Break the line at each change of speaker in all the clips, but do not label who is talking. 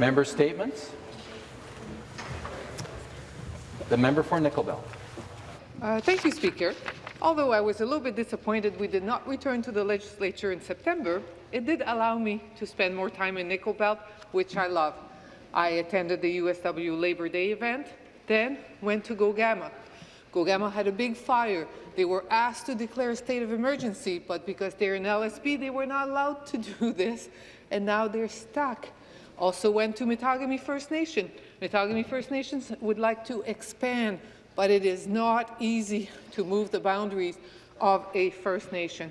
Member statements. The member for Nickel Belt.
Uh, thank you, Speaker. Although I was a little bit disappointed we did not return to the legislature in September, it did allow me to spend more time in Nickel Belt, which I love. I attended the USW Labor Day event, then went to Gogama. Gogama had a big fire. They were asked to declare a state of emergency, but because they're in LSB, they were not allowed to do this, and now they're stuck. Also went to Mattagami First Nation. Mattagami First Nations would like to expand, but it is not easy to move the boundaries of a First Nation.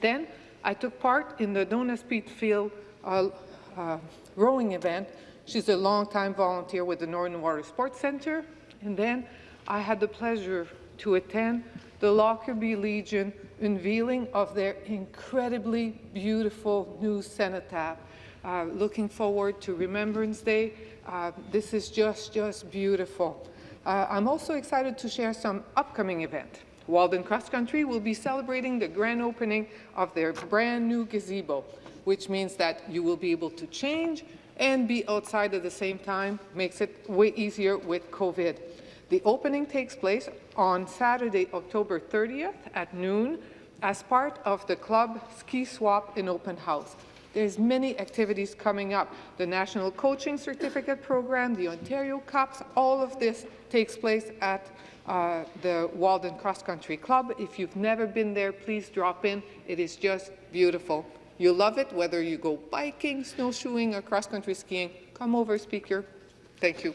Then I took part in the Dona Speedfield uh, uh, rowing event. She's a long-time volunteer with the Northern Water Sports Centre. And then I had the pleasure to attend the Lockerbie Legion unveiling of their incredibly beautiful new cenotaph. Uh, looking forward to Remembrance Day. Uh, this is just, just beautiful. Uh, I'm also excited to share some upcoming event. Walden Cross Country will be celebrating the grand opening of their brand new gazebo, which means that you will be able to change and be outside at the same time, makes it way easier with COVID. The opening takes place on Saturday, October 30th at noon as part of the club ski swap and open house. There's many activities coming up. The National Coaching Certificate Program, the Ontario Cups, all of this takes place at uh, the Walden Cross Country Club. If you've never been there, please drop in. It is just beautiful. You'll love it whether you go biking, snowshoeing, or cross-country skiing. Come over, Speaker. Thank you.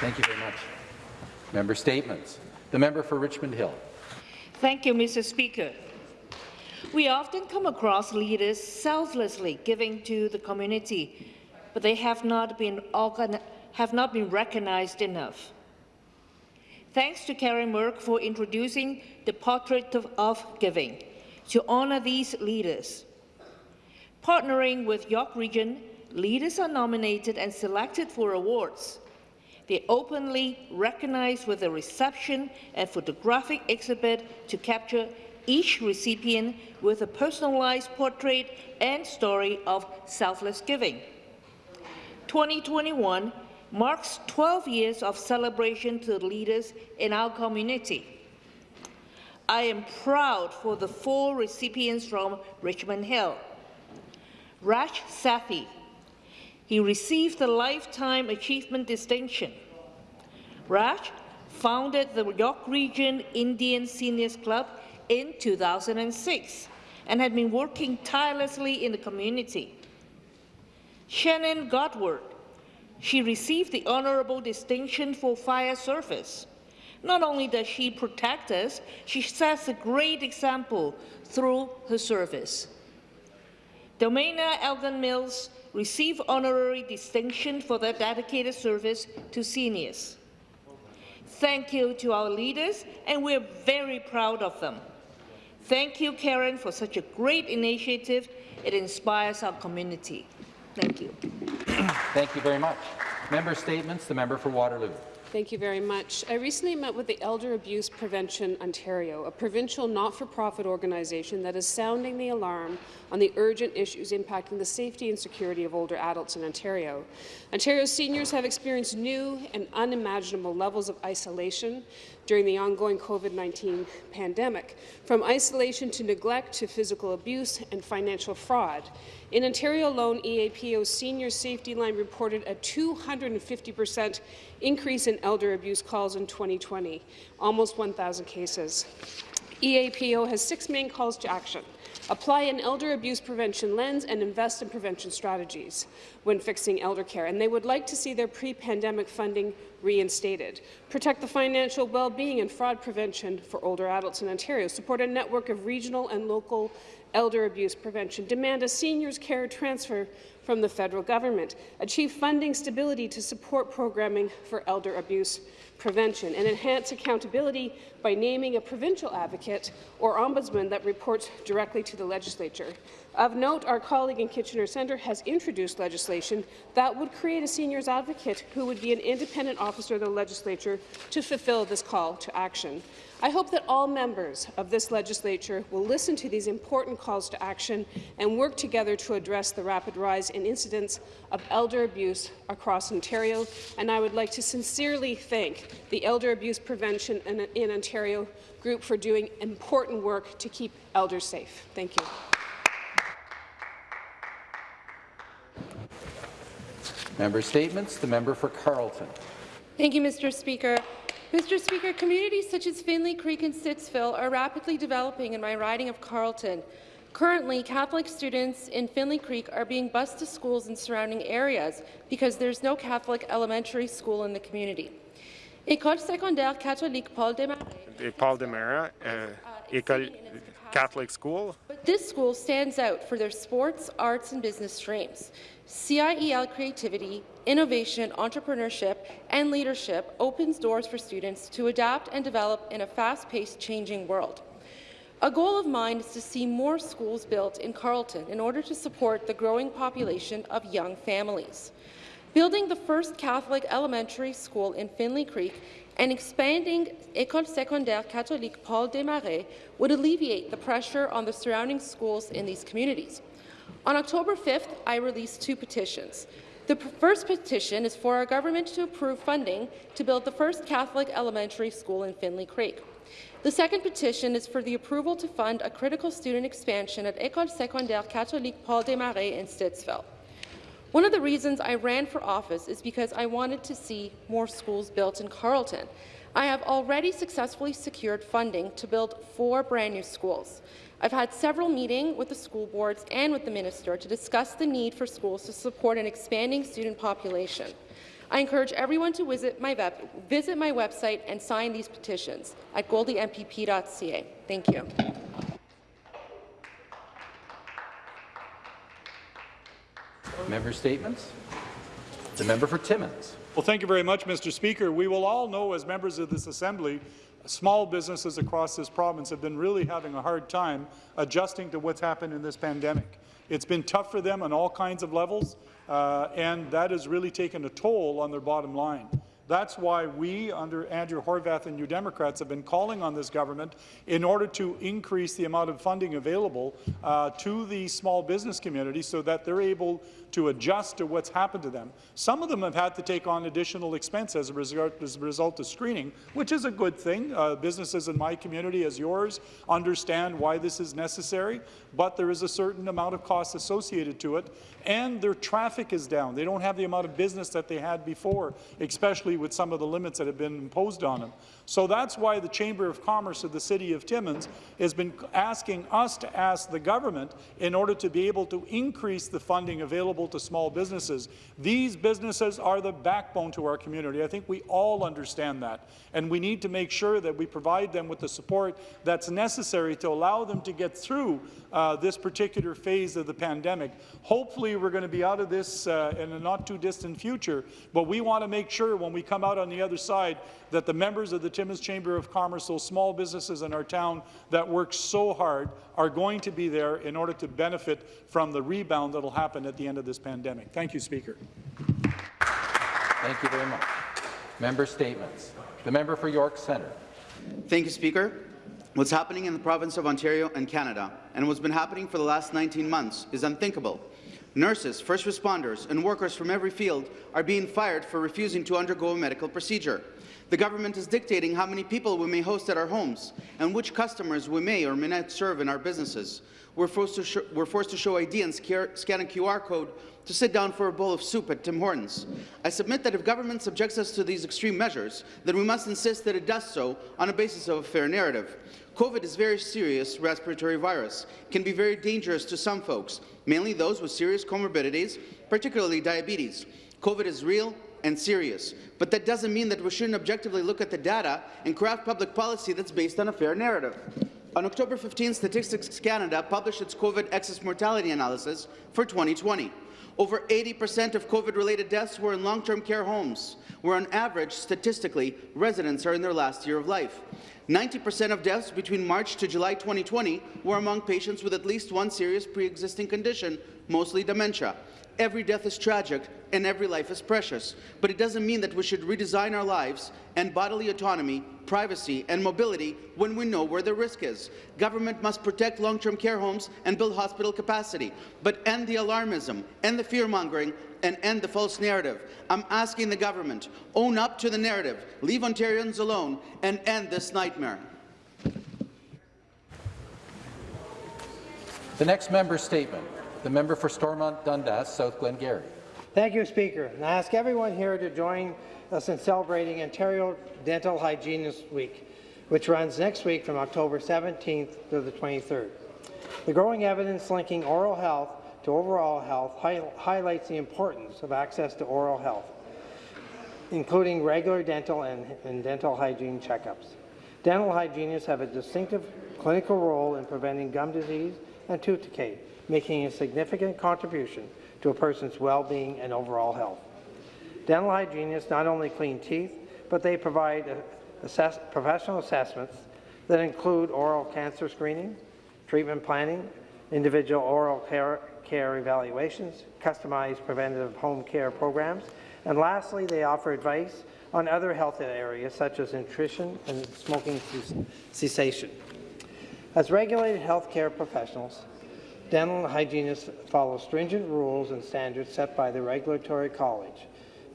Thank you very much. Member statements. The member for Richmond Hill.
Thank you, Mr. Speaker. We often come across leaders selflessly giving to the community, but they have not been, have not been recognized enough. Thanks to Karen Merck for introducing the Portrait of, Giving to honour these leaders. Partnering with York Region, leaders are nominated and selected for awards. They openly recognized with a reception and photographic exhibit to capture each recipient with a personalized portrait and story of selfless giving. 2021 marks 12 years of celebration to the leaders in our community. I am proud for the four recipients from Richmond Hill. Raj Sathi, he received the Lifetime Achievement Distinction. Raj founded the York Region Indian Seniors Club in 2006 and had been working tirelessly in the community. Shannon Godward, she received the Honourable Distinction for Fire Service. Not only does she protect us, she sets a great example through her service. Domaina Elgin Mills received honorary distinction for their dedicated service to seniors. Thank you to our leaders, and we're very proud of them. Thank you, Karen, for such a great initiative. It inspires our community. Thank you.
Thank you very much. Member statements. The member for Waterloo.
Thank you very much. I recently met with the Elder Abuse Prevention Ontario, a provincial not-for-profit organization that is sounding the alarm on the urgent issues impacting the safety and security of older adults in Ontario. Ontario's seniors have experienced new and unimaginable levels of isolation during the ongoing COVID-19 pandemic, from isolation to neglect to physical abuse and financial fraud. In Ontario alone, EAPO's senior safety line reported a 250 percent increase in elder abuse calls in 2020, almost 1,000 cases. EAPO has six main calls to action apply an elder abuse prevention lens, and invest in prevention strategies when fixing elder care. And they would like to see their pre-pandemic funding reinstated, protect the financial well-being and fraud prevention for older adults in Ontario, support a network of regional and local elder abuse prevention, demand a seniors care transfer from the federal government, achieve funding stability to support programming for elder abuse prevention, and enhance accountability by naming a provincial advocate or ombudsman that reports directly to the legislature. Of note, our colleague in Kitchener Centre has introduced legislation that would create a seniors advocate who would be an independent officer of the legislature to fulfill this call to action. I hope that all members of this legislature will listen to these important calls to action and work together to address the rapid rise in incidents of elder abuse across Ontario. And I would like to sincerely thank the Elder Abuse Prevention in, in Ontario group for doing important work to keep elders safe. Thank you.
Member statements. The member for Carleton.
Thank you, Mr. Speaker. Mr. Speaker, communities such as Findlay Creek and Stittsville are rapidly developing in my riding of Carleton. Currently, Catholic students in Findlay Creek are being bused to schools in surrounding areas because there's no Catholic elementary school in the community. École secondaire catholique Paul Desmarais
Paul Demera, uh, École Catholic School.
This school stands out for their sports, arts, and business streams. CIEL creativity, innovation, entrepreneurship, and leadership opens doors for students to adapt and develop in a fast-paced, changing world. A goal of mine is to see more schools built in Carleton in order to support the growing population of young families. Building the first Catholic elementary school in Findlay Creek and expanding École secondaire catholique Paul Desmarais would alleviate the pressure on the surrounding schools in these communities. On October 5th, I released two petitions. The first petition is for our government to approve funding to build the first Catholic elementary school in Findlay Creek. The second petition is for the approval to fund a critical student expansion at École secondaire catholique Paul Desmarais in Stittsville. One of the reasons I ran for office is because I wanted to see more schools built in Carleton. I have already successfully secured funding to build four brand new schools. I've had several meetings with the school boards and with the minister to discuss the need for schools to support an expanding student population. I encourage everyone to visit my, web visit my website and sign these petitions at goldiempp.ca. Thank you.
Member statements. The member for Timmins.
Well, thank you very much, Mr. Speaker. We will all know as members of this Assembly small businesses across this province have been really having a hard time adjusting to what's happened in this pandemic. It's been tough for them on all kinds of levels, uh, and that has really taken a toll on their bottom line. That's why we, under Andrea Horwath and New Democrats, have been calling on this government in order to increase the amount of funding available uh, to the small business community so that they're able to adjust to what's happened to them. Some of them have had to take on additional expense as a result, as a result of screening, which is a good thing. Uh, businesses in my community, as yours, understand why this is necessary, but there is a certain amount of cost associated to it, and their traffic is down. They don't have the amount of business that they had before, with some of the limits that have been imposed on them. So that's why the Chamber of Commerce of the City of Timmins has been asking us to ask the government in order to be able to increase the funding available to small businesses. These businesses are the backbone to our community. I think we all understand that, and we need to make sure that we provide them with the support that's necessary to allow them to get through uh, this particular phase of the pandemic. Hopefully, we're going to be out of this uh, in a not too distant future, but we want to make sure when we come out on the other side that the members of the Timmins Chamber of Commerce, those small businesses in our town that work so hard, are going to be there in order to benefit from the rebound that will happen at the end of this pandemic. Thank you, Speaker.
Thank you very much. Member statements. The member for York Centre.
Thank you, Speaker. What's happening in the province of Ontario and Canada, and what's been happening for the last 19 months, is unthinkable. Nurses, first responders, and workers from every field are being fired for refusing to undergo a medical procedure. The government is dictating how many people we may host at our homes and which customers we may or may not serve in our businesses. We're forced to, we're forced to show ID and scan a QR code to sit down for a bowl of soup at Tim Hortons. I submit that if government subjects us to these extreme measures, then we must insist that it does so on a basis of a fair narrative. COVID is a very serious respiratory virus, can be very dangerous to some folks, mainly those with serious comorbidities, particularly diabetes. COVID is real and serious, but that doesn't mean that we shouldn't objectively look at the data and craft public policy that's based on a fair narrative. On October 15, Statistics Canada published its COVID excess mortality analysis for 2020. Over 80% of COVID-related deaths were in long-term care homes, where on average, statistically, residents are in their last year of life. 90% of deaths between March to July 2020 were among patients with at least one serious pre-existing condition, mostly dementia. Every death is tragic and every life is precious, but it doesn't mean that we should redesign our lives and bodily autonomy, privacy and mobility when we know where the risk is. Government must protect long-term care homes and build hospital capacity, but end the alarmism, end the fear-mongering and end the false narrative. I'm asking the government, own up to the narrative, leave Ontarians alone and end this nightmare.
The next member statement. The member for Stormont Dundas, South Glengarry.
Thank you, Speaker. And I ask everyone here to join us in celebrating Ontario Dental Hygienist Week, which runs next week from October 17th to the 23rd. The growing evidence linking oral health to overall health hi highlights the importance of access to oral health, including regular dental and, and dental hygiene checkups. Dental hygienists have a distinctive clinical role in preventing gum disease and tooth decay, making a significant contribution to a person's well-being and overall health. Dental hygienists not only clean teeth, but they provide assess professional assessments that include oral cancer screening, treatment planning, individual oral care, care evaluations, customized preventative home care programs, and lastly, they offer advice on other health areas such as nutrition and smoking cessation. As regulated healthcare professionals, dental hygienists follow stringent rules and standards set by the Regulatory College,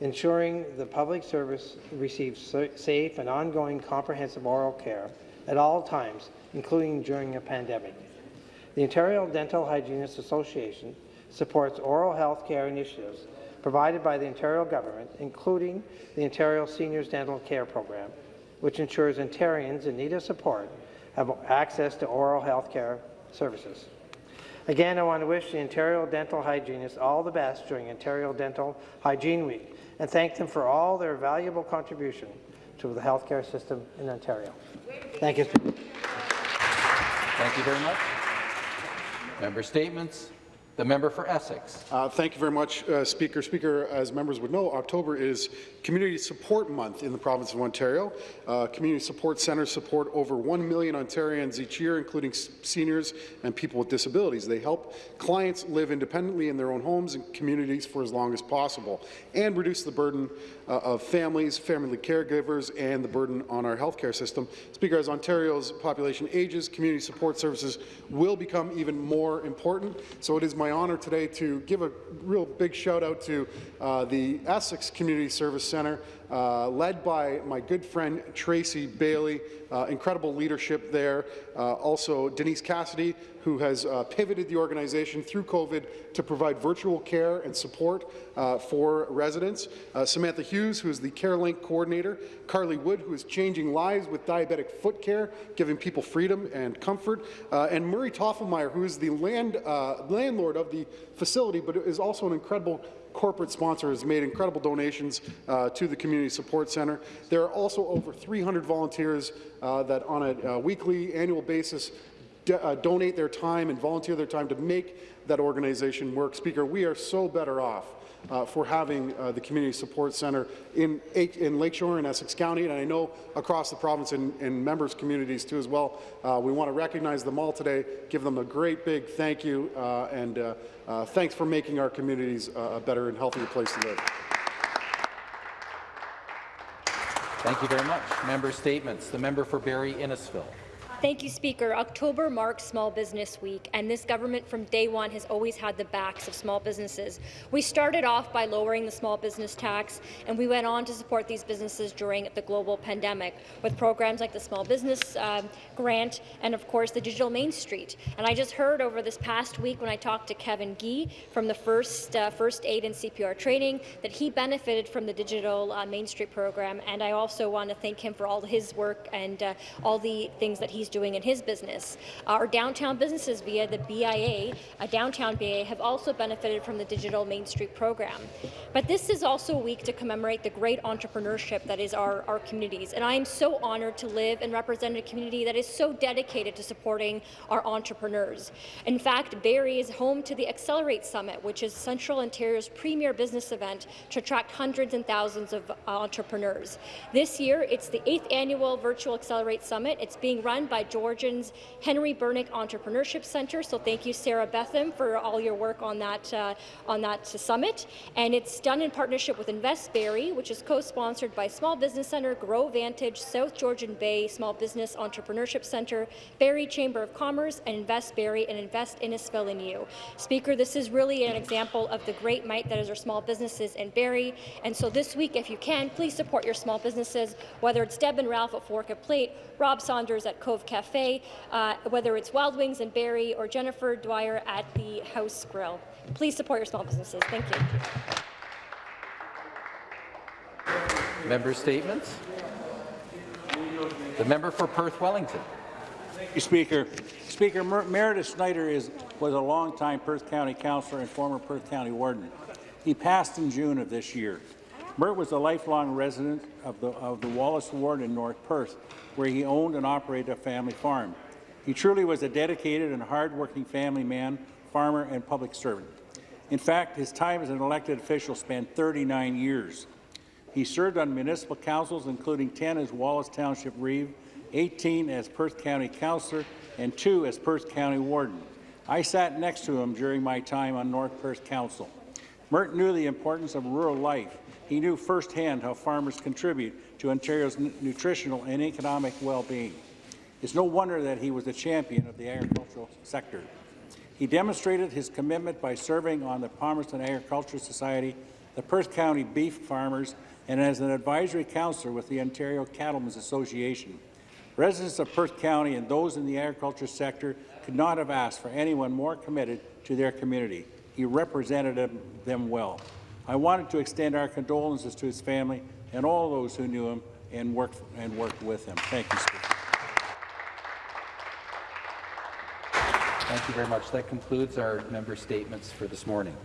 ensuring the public service receives safe and ongoing comprehensive oral care at all times, including during a pandemic. The Ontario Dental Hygienists Association supports oral health care initiatives provided by the Ontario government, including the Ontario Seniors Dental Care Program, which ensures Ontarians in need of support have access to oral health care services. Again, I want to wish the Ontario dental hygienists all the best during Ontario Dental Hygiene Week and thank them for all their valuable contribution to the healthcare system in Ontario. Thank you.
Thank you very much. Member statements. The member for Essex.
Uh, thank you very much, uh, Speaker. Speaker, as members would know, October is Community Support Month in the province of Ontario. Uh, community support centres support over 1 million Ontarians each year, including seniors and people with disabilities. They help clients live independently in their own homes and communities for as long as possible and reduce the burden uh, of families, family caregivers, and the burden on our healthcare system. Speaker, as Ontario's population ages, community support services will become even more important. So it is my honour today to give a real big shout out to uh, the Essex Community Service Centre, uh, led by my good friend Tracy Bailey. Uh, incredible leadership there. Uh, also, Denise Cassidy, who has uh, pivoted the organization through COVID to provide virtual care and support uh, for residents. Uh, Samantha Hughes, who is the CareLink coordinator. Carly Wood, who is changing lives with diabetic foot care, giving people freedom and comfort. and Murray Toffelmeyer, who is the land, landlord of the facility, but is also an incredible corporate sponsor has made incredible donations uh, to the Community Support Centre. There are also over 300 volunteers uh, that on a uh, weekly, annual basis uh, donate their time and volunteer their time to make that organization work. Speaker, we are so better off uh, for having uh, the Community Support Centre in, in Lakeshore and Essex County, and I know across the province and in members' communities too as well. Uh, we want to recognize them all today, give them a great big thank you, uh, and uh, uh, thanks for making our communities a better and healthier place to live.
Thank you very much. Member statements. The member for Barrie Innisfil.
Thank you, Speaker. October marks Small Business Week, and this government from day one has always had the backs of small businesses. We started off by lowering the small business tax, and we went on to support these businesses during the global pandemic with programs like the Small Business uh, Grant and, of course, the Digital Main Street. And I just heard over this past week when I talked to Kevin Gee from the First, uh, First Aid and CPR training that he benefited from the Digital uh, Main Street program, and I also want to thank him for all his work and uh, all the things that he's he's doing in his business. Our downtown businesses via the BIA, a downtown BIA, have also benefited from the Digital Main Street program. But this is also a week to commemorate the great entrepreneurship that is our, our communities. And I am so honored to live and represent a community that is so dedicated to supporting our entrepreneurs. In fact, Barrie is home to the Accelerate Summit, which is Central Ontario's premier business event to attract hundreds and thousands of entrepreneurs. This year, it's the eighth annual Virtual Accelerate Summit. It's being run by Georgian's Henry Bernick Entrepreneurship Centre. So thank you, Sarah Betham, for all your work on that uh, on that summit. And it's done in partnership with Invest Barrie, which is co-sponsored by Small Business Centre, Grow Vantage, South Georgian Bay Small Business Entrepreneurship Centre, Barrie Chamber of Commerce, and Invest Barrie and Invest Innisfil and you. Speaker, this is really an example of the great might that is our small businesses in Barrie. And so this week, if you can, please support your small businesses, whether it's Deb and Ralph at Fork at Plate, Rob Saunders at Cove Cafe, uh, whether it's Wild Wings in Barrie, or Jennifer Dwyer at the House Grill. Please support your small businesses. Thank you.
Member statements. The member for Perth Wellington.
Thank you, Speaker. Speaker, Mer Meredith Snyder is, was a longtime Perth County councillor and former Perth County warden. He passed in June of this year. Mert was a lifelong resident of the, of the Wallace Ward in North Perth, where he owned and operated a family farm. He truly was a dedicated and hard-working family man, farmer, and public servant. In fact, his time as an elected official spanned 39 years. He served on municipal councils, including 10 as Wallace Township Reeve, 18 as Perth County Councillor, and two as Perth County Warden. I sat next to him during my time on North Perth Council. Mert knew the importance of rural life. He knew firsthand how farmers contribute to Ontario's nutritional and economic well-being. It's no wonder that he was a champion of the agricultural sector. He demonstrated his commitment by serving on the Palmerston Agricultural Society, the Perth County Beef Farmers, and as an advisory councillor with the Ontario Cattlemen's Association. Residents of Perth County and those in the agriculture sector could not have asked for anyone more committed to their community. He represented them well. I wanted to extend our condolences to his family and all those who knew him and worked, and worked with him. Thank you, Speaker.
Thank you very much. That concludes our member statements for this morning.